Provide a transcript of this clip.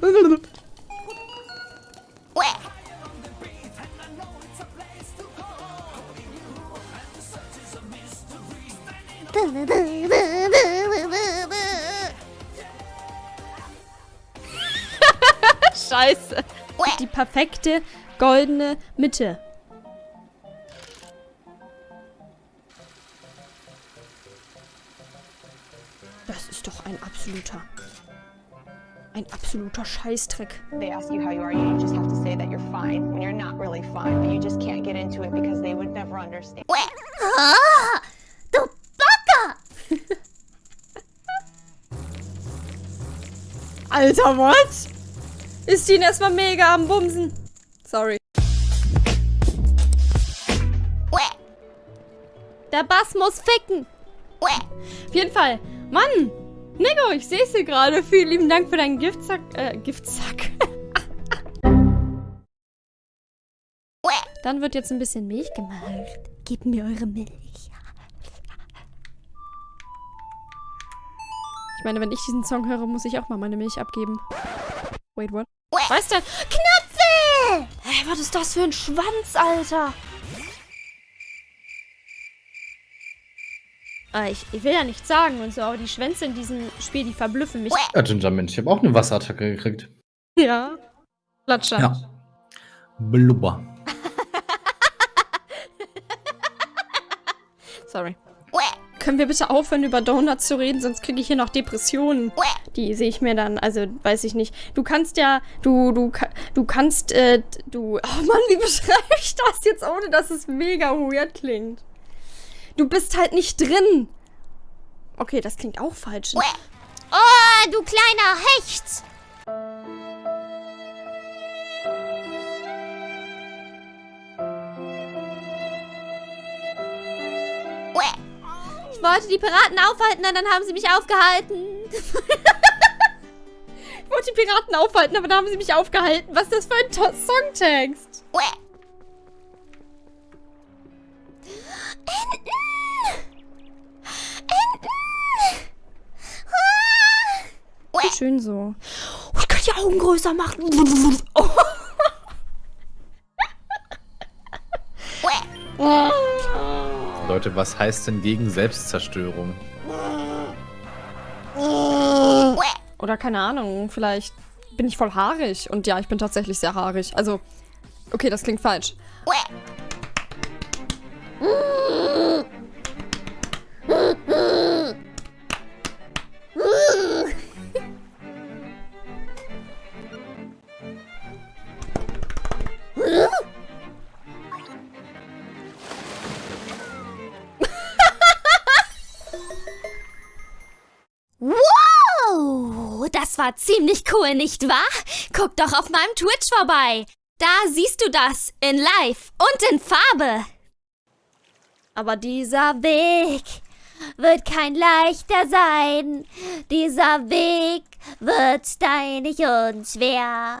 Scheiße. Die perfekte goldene Mitte. Das ist doch ein absoluter... Ein absoluter Scheißdreck. They ask you how you are, you just have to say that you're fine when you're not really fine, but you just can't get into it because they would never understand. Ah, du Backe! Alter, what? Ist ihn erstmal mega am Bumsen. Sorry. Der Bass muss ficken. Auf jeden Fall. Mann! Nico, ich sehe es hier gerade. Vielen lieben Dank für deinen Giftsack. Äh, Giftsack. Dann wird jetzt ein bisschen Milch gemacht. Gib mir eure Milch. Ich meine, wenn ich diesen Song höre, muss ich auch mal meine Milch abgeben. Wait, what? Was denn? Knöpfe! Hey, was ist das für ein Schwanz, Alter? Ich, ich will ja nichts sagen und so, aber die Schwänze in diesem Spiel, die verblüffen mich. Ja, Ginger Mensch, ich habe auch eine Wasserattacke gekriegt. Ja. Latscher. Ja. Blubber. Sorry. Können wir bitte aufhören, über Donuts zu reden, sonst kriege ich hier noch Depressionen. Die sehe ich mir dann, also weiß ich nicht. Du kannst ja, du, du, ka- du kannst, äh, du, oh Mann, wie beschreibe ich das jetzt, ohne dass es mega weird klingt? Du bist halt nicht drin. Okay, das klingt auch falsch. Oh, du kleiner Hecht! Ich wollte die Piraten aufhalten, und dann haben sie mich aufgehalten. ich wollte die Piraten aufhalten, aber dann haben sie mich aufgehalten. Was ist das für ein To- Songtext? Schön so. Oh, ich kann die Augen größer machen. Leute, was heißt denn gegen Selbstzerstörung? Oder keine Ahnung, vielleicht bin ich voll haarig. Und ja, ich bin tatsächlich sehr haarig. Also, okay, das klingt falsch. Wow, das war ziemlich cool, nicht wahr? Guck doch auf meinem Twitch vorbei. Da siehst du das in Live und in Farbe. Aber dieser Weg wird kein leichter sein. Dieser Weg wird steinig und schwer.